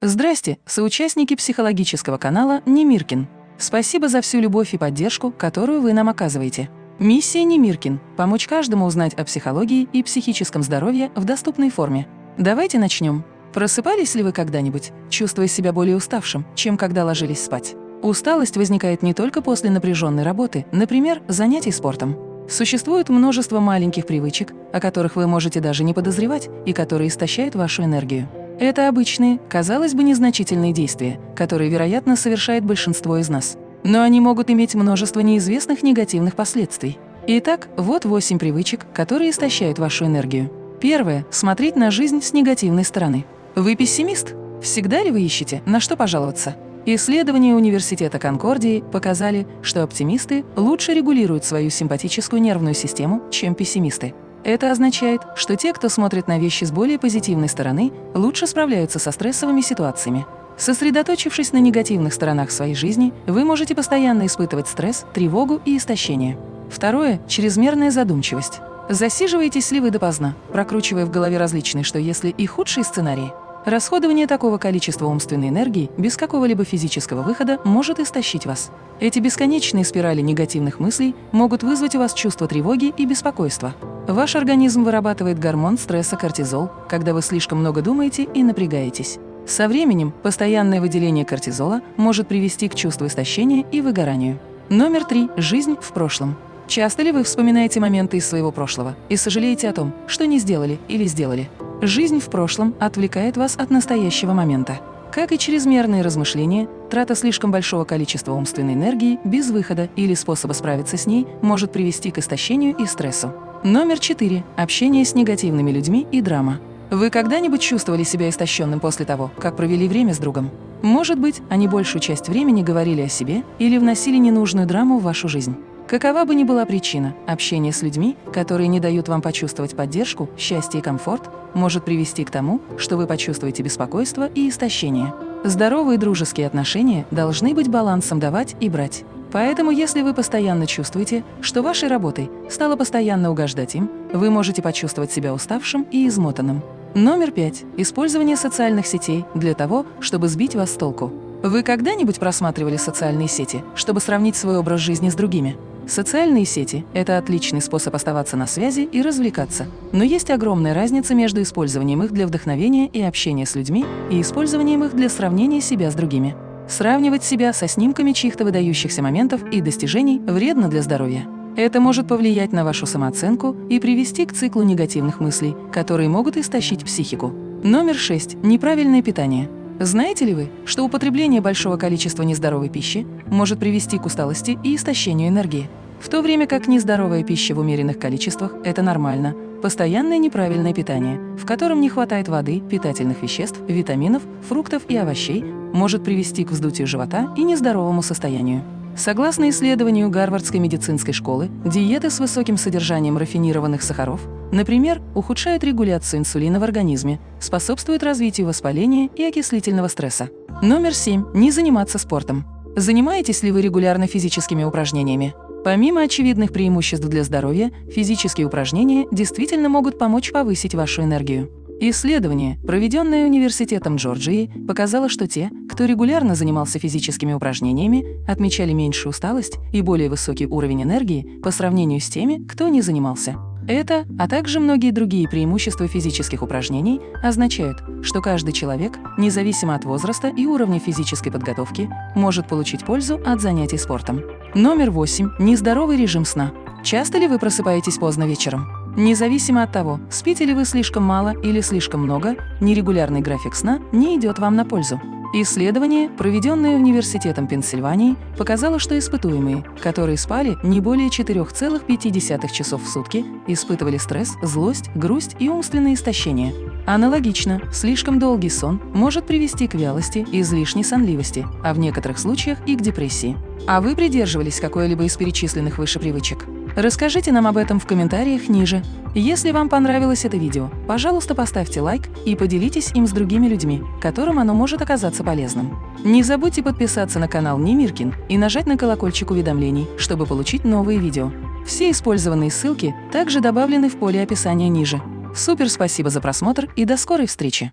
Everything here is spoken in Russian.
Здрасте, соучастники психологического канала Немиркин. Спасибо за всю любовь и поддержку, которую вы нам оказываете. Миссия Немиркин – помочь каждому узнать о психологии и психическом здоровье в доступной форме. Давайте начнем. Просыпались ли вы когда-нибудь, чувствуя себя более уставшим, чем когда ложились спать? Усталость возникает не только после напряженной работы, например, занятий спортом. Существует множество маленьких привычек, о которых вы можете даже не подозревать и которые истощают вашу энергию. Это обычные, казалось бы, незначительные действия, которые, вероятно, совершает большинство из нас. Но они могут иметь множество неизвестных негативных последствий. Итак, вот восемь привычек, которые истощают вашу энергию. Первое – смотреть на жизнь с негативной стороны. Вы пессимист? Всегда ли вы ищете, на что пожаловаться? Исследования Университета Конкордии показали, что оптимисты лучше регулируют свою симпатическую нервную систему, чем пессимисты. Это означает, что те, кто смотрит на вещи с более позитивной стороны, лучше справляются со стрессовыми ситуациями. Сосредоточившись на негативных сторонах своей жизни, вы можете постоянно испытывать стресс, тревогу и истощение. Второе – чрезмерная задумчивость. Засиживаетесь ли вы допоздна, прокручивая в голове различные «что если» и худшие сценарии? Расходование такого количества умственной энергии без какого-либо физического выхода может истощить вас. Эти бесконечные спирали негативных мыслей могут вызвать у вас чувство тревоги и беспокойства. Ваш организм вырабатывает гормон стресса кортизол, когда вы слишком много думаете и напрягаетесь. Со временем постоянное выделение кортизола может привести к чувству истощения и выгоранию. Номер три. Жизнь в прошлом. Часто ли вы вспоминаете моменты из своего прошлого и сожалеете о том, что не сделали или сделали? Жизнь в прошлом отвлекает вас от настоящего момента. Как и чрезмерные размышления, трата слишком большого количества умственной энергии без выхода или способа справиться с ней может привести к истощению и стрессу. Номер четыре. Общение с негативными людьми и драма. Вы когда-нибудь чувствовали себя истощенным после того, как провели время с другом? Может быть, они большую часть времени говорили о себе или вносили ненужную драму в вашу жизнь. Какова бы ни была причина, общение с людьми, которые не дают вам почувствовать поддержку, счастье и комфорт, может привести к тому, что вы почувствуете беспокойство и истощение. Здоровые дружеские отношения должны быть балансом давать и брать. Поэтому, если вы постоянно чувствуете, что вашей работой стало постоянно угождать им, вы можете почувствовать себя уставшим и измотанным. Номер пять. Использование социальных сетей для того, чтобы сбить вас с толку. Вы когда-нибудь просматривали социальные сети, чтобы сравнить свой образ жизни с другими? Социальные сети – это отличный способ оставаться на связи и развлекаться. Но есть огромная разница между использованием их для вдохновения и общения с людьми и использованием их для сравнения себя с другими. Сравнивать себя со снимками чьих-то выдающихся моментов и достижений вредно для здоровья. Это может повлиять на вашу самооценку и привести к циклу негативных мыслей, которые могут истощить психику. Номер 6. Неправильное питание. Знаете ли вы, что употребление большого количества нездоровой пищи может привести к усталости и истощению энергии? В то время как нездоровая пища в умеренных количествах – это нормально, постоянное неправильное питание, в котором не хватает воды, питательных веществ, витаминов, фруктов и овощей, может привести к вздутию живота и нездоровому состоянию. Согласно исследованию Гарвардской медицинской школы, диеты с высоким содержанием рафинированных сахаров, например, ухудшают регуляцию инсулина в организме, способствуют развитию воспаления и окислительного стресса. Номер 7. Не заниматься спортом. Занимаетесь ли вы регулярно физическими упражнениями? Помимо очевидных преимуществ для здоровья, физические упражнения действительно могут помочь повысить вашу энергию. Исследование, проведенное Университетом Джорджии, показало, что те, кто регулярно занимался физическими упражнениями, отмечали меньшую усталость и более высокий уровень энергии по сравнению с теми, кто не занимался. Это, а также многие другие преимущества физических упражнений означают, что каждый человек, независимо от возраста и уровня физической подготовки, может получить пользу от занятий спортом. Номер 8. Нездоровый режим сна. Часто ли вы просыпаетесь поздно вечером? Независимо от того, спите ли вы слишком мало или слишком много, нерегулярный график сна не идет вам на пользу. Исследование, проведенное Университетом Пенсильвании, показало, что испытуемые, которые спали не более 4,5 часов в сутки, испытывали стресс, злость, грусть и умственное истощение. Аналогично, слишком долгий сон может привести к вялости и излишней сонливости, а в некоторых случаях и к депрессии. А вы придерживались какой-либо из перечисленных выше привычек? Расскажите нам об этом в комментариях ниже. Если вам понравилось это видео, пожалуйста, поставьте лайк и поделитесь им с другими людьми, которым оно может оказаться полезным. Не забудьте подписаться на канал Немиркин и нажать на колокольчик уведомлений, чтобы получить новые видео. Все использованные ссылки также добавлены в поле описания ниже. Супер спасибо за просмотр и до скорой встречи!